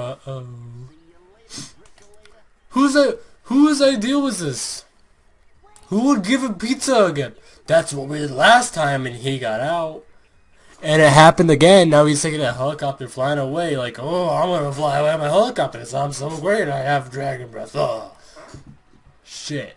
Uh-oh. Who's I, whose idea was this? Who would give a pizza again? That's what we did last time and he got out. And it happened again. Now he's taking a helicopter flying away like, oh, I'm going to fly away on my helicopter. So I'm so great. I have dragon breath. Oh. Shit.